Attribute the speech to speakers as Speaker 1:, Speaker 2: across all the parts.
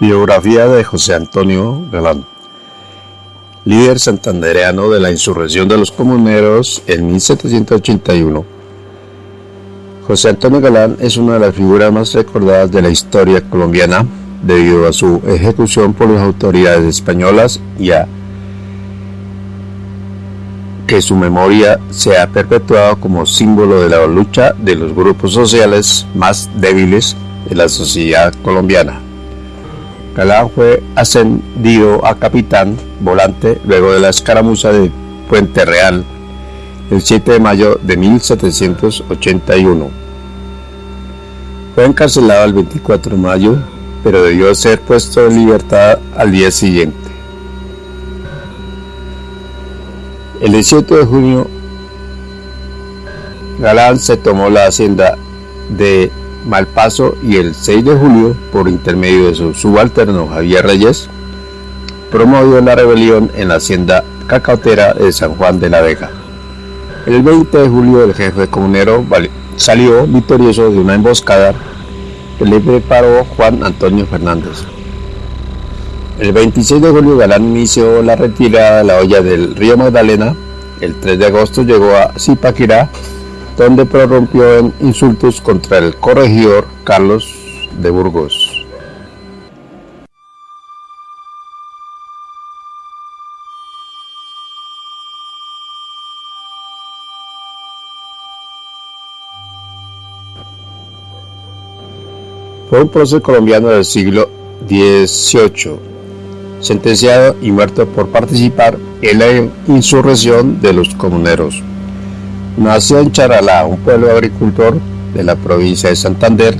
Speaker 1: Biografía de José Antonio Galán Líder santandereano de la insurrección de los comuneros en 1781. José Antonio Galán es una de las figuras más recordadas de la historia colombiana debido a su ejecución por las autoridades españolas y a que su memoria se ha perpetuado como símbolo de la lucha de los grupos sociales más débiles de la sociedad colombiana. Galán fue ascendido a capitán volante luego de la escaramuza de Puente Real el 7 de mayo de 1781. Fue encarcelado el 24 de mayo, pero debió ser puesto en libertad al día siguiente. El 18 de junio, Galán se tomó la hacienda de Malpaso y el 6 de julio, por intermedio de su subalterno Javier Reyes, promovió la rebelión en la hacienda cacautera de San Juan de la Vega. El 20 de julio el jefe comunero salió victorioso de una emboscada que le preparó Juan Antonio Fernández. El 26 de julio Galán inició la retirada de la olla del río Magdalena. El 3 de agosto llegó a Zipaquirá donde prorrumpió en insultos contra el corregidor Carlos de Burgos. Fue un prócer colombiano del siglo XVIII, sentenciado y muerto por participar en la insurrección de los comuneros. Nació en Charalá, un pueblo agricultor de la provincia de Santander,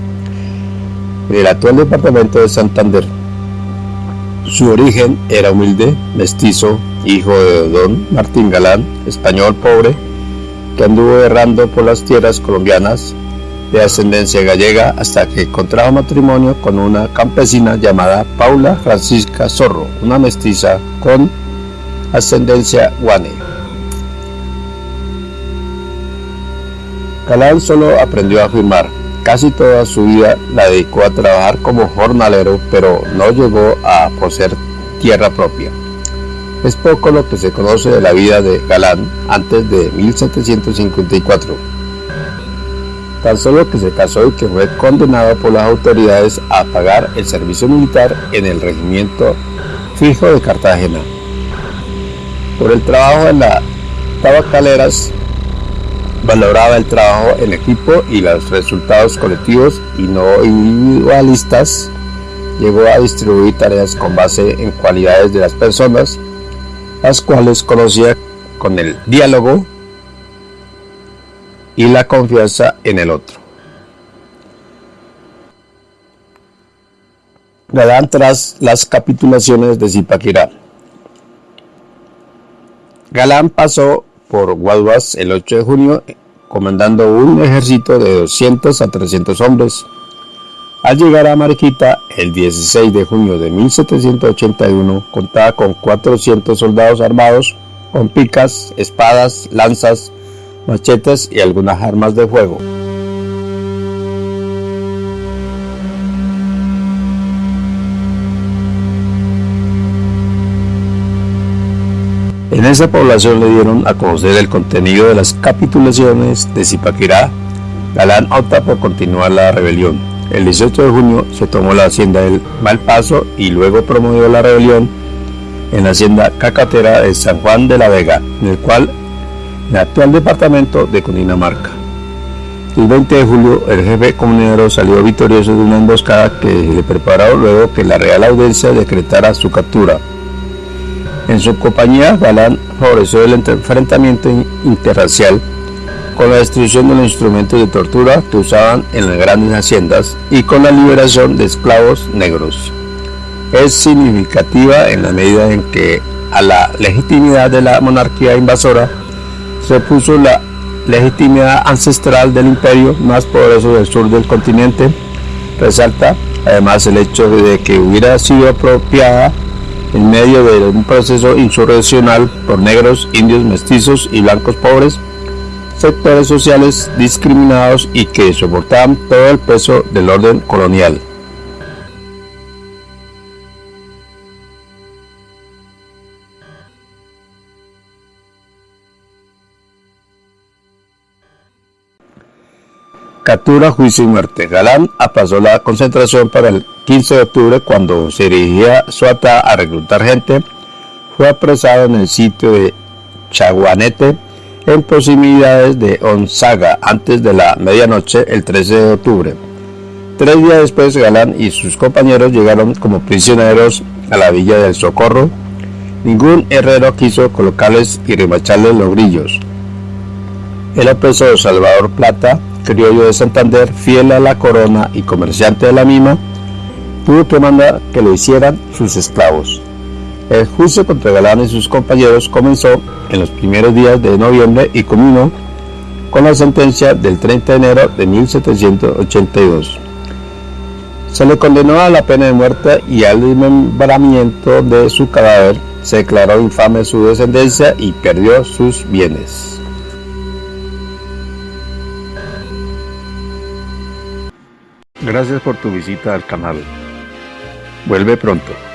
Speaker 1: en el actual departamento de Santander. Su origen era humilde, mestizo, hijo de don Martín Galán, español pobre, que anduvo errando por las tierras colombianas de ascendencia gallega hasta que contrajo matrimonio con una campesina llamada Paula Francisca Zorro, una mestiza con ascendencia guane. Galán solo aprendió a firmar. Casi toda su vida la dedicó a trabajar como jornalero, pero no llegó a poseer tierra propia. Es poco lo que se conoce de la vida de Galán antes de 1754. Tan solo que se casó y que fue condenado por las autoridades a pagar el servicio militar en el regimiento fijo de Cartagena. Por el trabajo en las tabacaleras valoraba el trabajo en equipo y los resultados colectivos y no individualistas. Llegó a distribuir tareas con base en cualidades de las personas, las cuales conocía con el diálogo y la confianza en el otro. Galán tras las capitulaciones de Zipaquirá. Galán pasó por Guaduas el 8 de junio, comandando un ejército de 200 a 300 hombres. Al llegar a Mariquita el 16 de junio de 1781, contaba con 400 soldados armados con picas, espadas, lanzas, machetes y algunas armas de fuego. En esa población le dieron a conocer el contenido de las capitulaciones de Zipaquirá. Galán opta por continuar la rebelión. El 18 de junio se tomó la hacienda del Malpaso y luego promovió la rebelión en la hacienda cacatera de San Juan de la Vega, en el cual el actual departamento de Cundinamarca. El 20 de julio el jefe comunero salió victorioso de una emboscada que le preparó luego que la Real Audiencia decretara su captura. En su compañía, Galán favoreció el enfrentamiento interracial con la destrucción de los instrumentos de tortura que usaban en las grandes haciendas y con la liberación de esclavos negros. Es significativa en la medida en que a la legitimidad de la monarquía invasora se puso la legitimidad ancestral del imperio más poderoso del sur del continente. Resalta además el hecho de que hubiera sido apropiada en medio de un proceso insurreccional por negros, indios, mestizos y blancos pobres, sectores sociales discriminados y que soportaban todo el peso del orden colonial. Captura, juicio y muerte. Galán apasó la concentración para el 15 de octubre cuando se dirigía Suata a reclutar gente. Fue apresado en el sitio de Chaguanete en proximidades de Onzaga antes de la medianoche el 13 de octubre. Tres días después Galán y sus compañeros llegaron como prisioneros a la villa del Socorro. Ningún herrero quiso colocarles y remacharles los grillos. El opresor Salvador Plata criollo de Santander, fiel a la corona y comerciante de la misma, tuvo que mandar que lo hicieran sus esclavos. El juicio contra Galán y sus compañeros comenzó en los primeros días de noviembre y culminó con la sentencia del 30 de enero de 1782. Se le condenó a la pena de muerte y al desmembramiento de su cadáver. Se declaró infame su descendencia y perdió sus bienes. Gracias por tu visita al canal. Vuelve pronto.